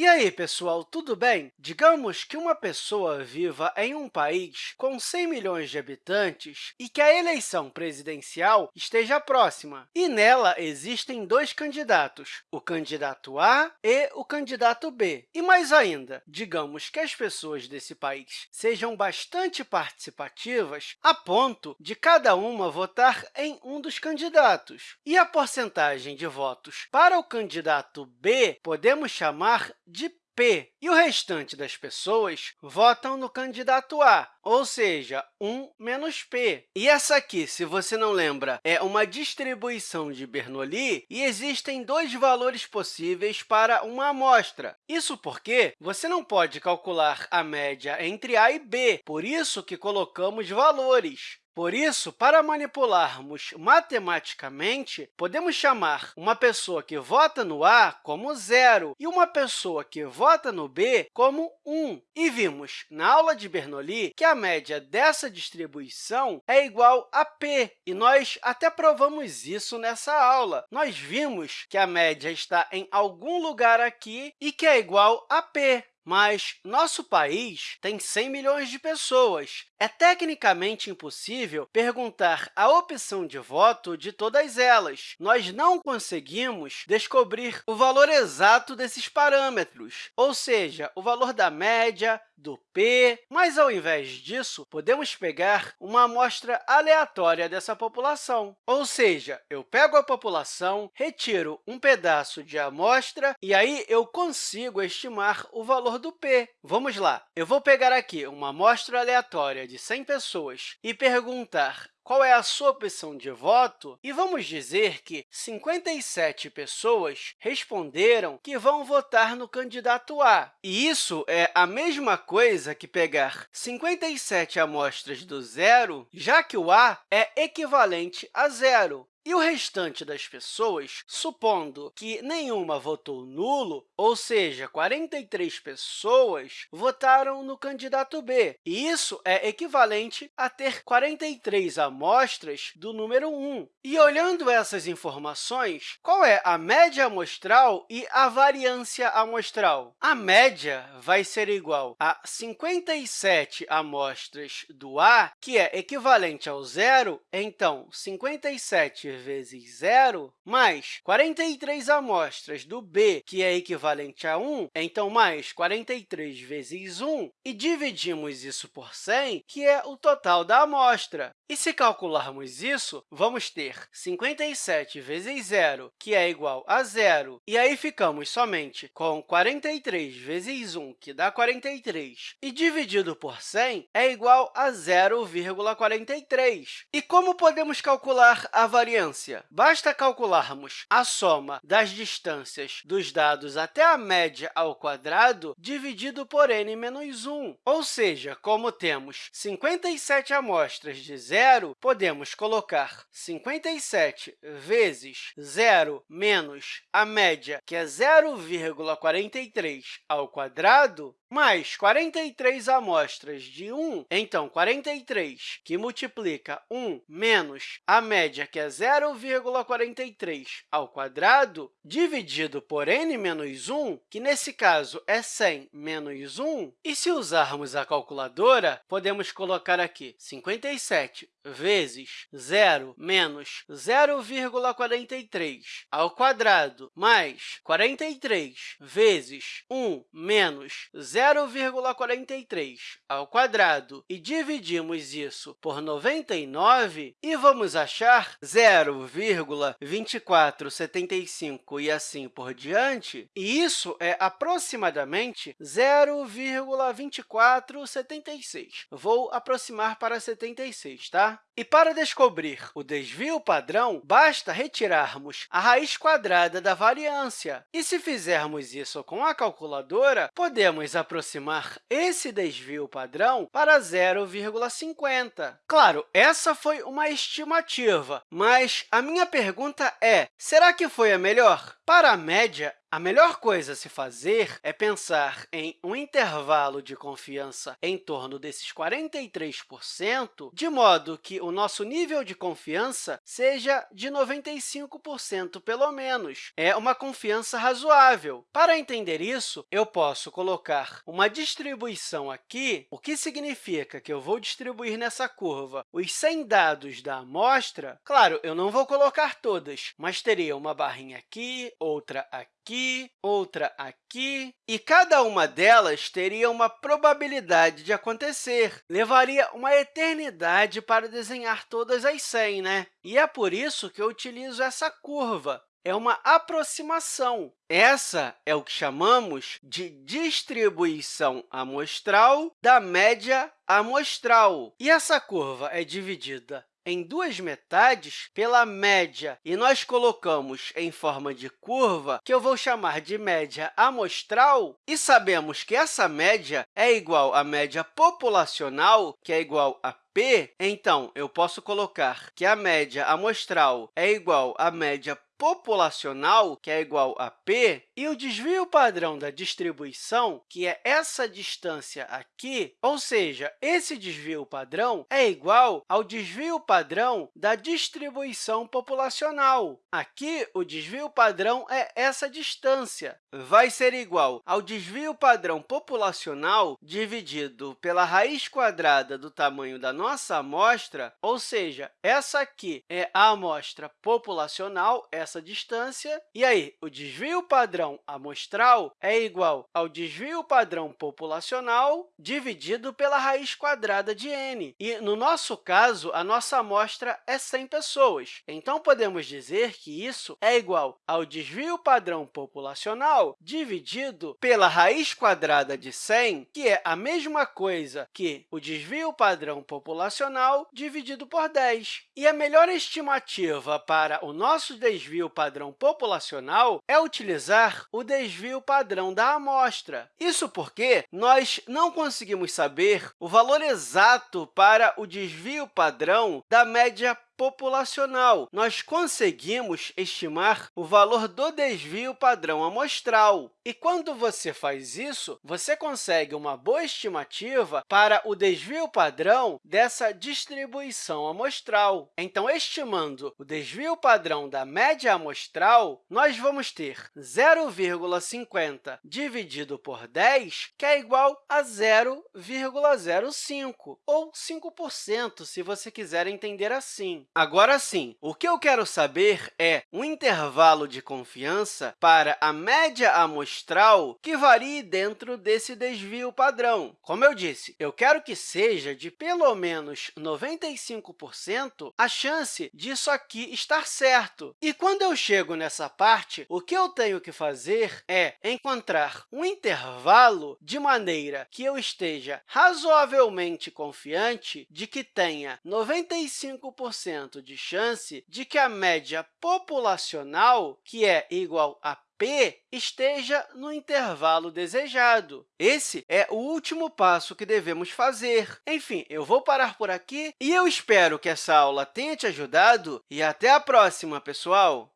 E aí, pessoal, tudo bem? Digamos que uma pessoa viva em um país com 100 milhões de habitantes e que a eleição presidencial esteja próxima. E nela existem dois candidatos, o candidato A e o candidato B. E mais ainda, digamos que as pessoas desse país sejam bastante participativas a ponto de cada uma votar em um dos candidatos. E a porcentagem de votos para o candidato B podemos chamar de P, e o restante das pessoas votam no candidato A, ou seja, 1 menos P. E essa aqui, se você não lembra, é uma distribuição de Bernoulli e existem dois valores possíveis para uma amostra. Isso porque você não pode calcular a média entre A e B, por isso que colocamos valores. Por isso, para manipularmos matematicamente, podemos chamar uma pessoa que vota no A como zero e uma pessoa que vota no B como 1. E vimos na aula de Bernoulli que a média dessa distribuição é igual a p, e nós até provamos isso nessa aula. Nós vimos que a média está em algum lugar aqui e que é igual a p. Mas nosso país tem 100 milhões de pessoas. É tecnicamente impossível perguntar a opção de voto de todas elas. Nós não conseguimos descobrir o valor exato desses parâmetros, ou seja, o valor da média, do p, mas, ao invés disso, podemos pegar uma amostra aleatória dessa população. Ou seja, eu pego a população, retiro um pedaço de amostra e aí eu consigo estimar o valor do p. Vamos lá, eu vou pegar aqui uma amostra aleatória de 100 pessoas e perguntar qual é a sua opção de voto, e vamos dizer que 57 pessoas responderam que vão votar no candidato A. E isso é a mesma coisa que pegar 57 amostras do zero, já que o A é equivalente a zero. E o restante das pessoas, supondo que nenhuma votou nulo, ou seja, 43 pessoas votaram no candidato B, e isso é equivalente a ter 43 amostras do número 1. E olhando essas informações, qual é a média amostral e a variância amostral? A média vai ser igual a 57 amostras do A, que é equivalente ao zero, então 57 vezes zero, mais 43 amostras do B, que é equivalente a 1, então mais 43 vezes 1, e dividimos isso por 100, que é o total da amostra. E se calcularmos isso, vamos ter 57 vezes zero, que é igual a zero, e aí ficamos somente com 43 vezes 1, que dá 43, e dividido por 100 é igual a 0,43. E como podemos calcular a variância Basta calcularmos a soma das distâncias dos dados até a média ao quadrado dividido por n menos 1. Ou seja, como temos 57 amostras de zero, podemos colocar 57 vezes 0 menos a média, que é 0,43 ao quadrado, mais 43 amostras de 1, então 43, que multiplica 1 menos a média, que é 0,43 ao quadrado, dividido por n menos 1, que nesse caso é 100 menos 1, e se usarmos a calculadora, podemos colocar aqui 57 vezes 0 menos 0,43 ao quadrado mais 43 vezes 1 menos 0,43 ao quadrado e dividimos isso por 99 e vamos achar 0,2475 e assim por diante, e isso é aproximadamente 0,2476. Vou aproximar para 76, tá? E para descobrir o desvio padrão, basta retirarmos a raiz quadrada da variância. E se fizermos isso com a calculadora, podemos esse desvio padrão para 0,50. Claro, essa foi uma estimativa, mas a minha pergunta é, será que foi a melhor? Para a média, A melhor coisa a se fazer é pensar em um intervalo de confiança em torno desses 43%, de modo que o nosso nível de confiança seja de 95%, pelo menos. É uma confiança razoável. Para entender isso, eu posso colocar uma distribuição aqui, o que significa que eu vou distribuir nessa curva os 100 dados da amostra. Claro, eu não vou colocar todas, mas teria uma barrinha aqui, outra aqui, aqui, outra aqui, e cada uma delas teria uma probabilidade de acontecer. Levaria uma eternidade para desenhar todas as 100, né? E é por isso que eu utilizo essa curva. É uma aproximação. Essa é o que chamamos de distribuição amostral da média amostral. E essa curva é dividida em duas metades pela média, e nós colocamos em forma de curva, que eu vou chamar de média amostral, e sabemos que essa média é igual à média populacional, que é igual a P, então, eu posso colocar que a média amostral é igual à média populacional, que é igual a p, e o desvio padrão da distribuição, que é essa distância aqui, ou seja, esse desvio padrão é igual ao desvio padrão da distribuição populacional. Aqui, o desvio padrão é essa distância. Vai ser igual ao desvio padrão populacional dividido pela raiz quadrada do tamanho da nossa amostra, ou seja, essa aqui é a amostra populacional, essa essa distância. E aí, o desvio padrão amostral é igual ao desvio padrão populacional dividido pela raiz quadrada de n. E, no nosso caso, a nossa amostra é 100 pessoas. Então, podemos dizer que isso é igual ao desvio padrão populacional dividido pela raiz quadrada de 100, que é a mesma coisa que o desvio padrão populacional dividido por 10. E a melhor estimativa para o nosso desvio desvio padrão populacional é utilizar o desvio padrão da amostra. Isso porque nós não conseguimos saber o valor exato para o desvio padrão da média populacional. Nós conseguimos estimar o valor do desvio padrão amostral. E quando você faz isso, você consegue uma boa estimativa para o desvio padrão dessa distribuição amostral. Então, estimando o desvio padrão da média amostral, nós vamos ter 0,50 dividido por 10, que é igual a 0,05, ou 5%, se você quiser entender assim. Agora sim, o que eu quero saber é um intervalo de confiança para a média amostral que varie dentro desse desvio padrão. Como eu disse, eu quero que seja de pelo menos 95% a chance disso aqui estar certo. E quando eu chego nessa parte, o que eu tenho que fazer é encontrar um intervalo de maneira que eu esteja razoavelmente confiante de que tenha 95% de chance de que a média populacional, que é igual a p, esteja no intervalo desejado. Esse é o último passo que devemos fazer. Enfim, eu vou parar por aqui e eu espero que essa aula tenha te ajudado e até a próxima, pessoal!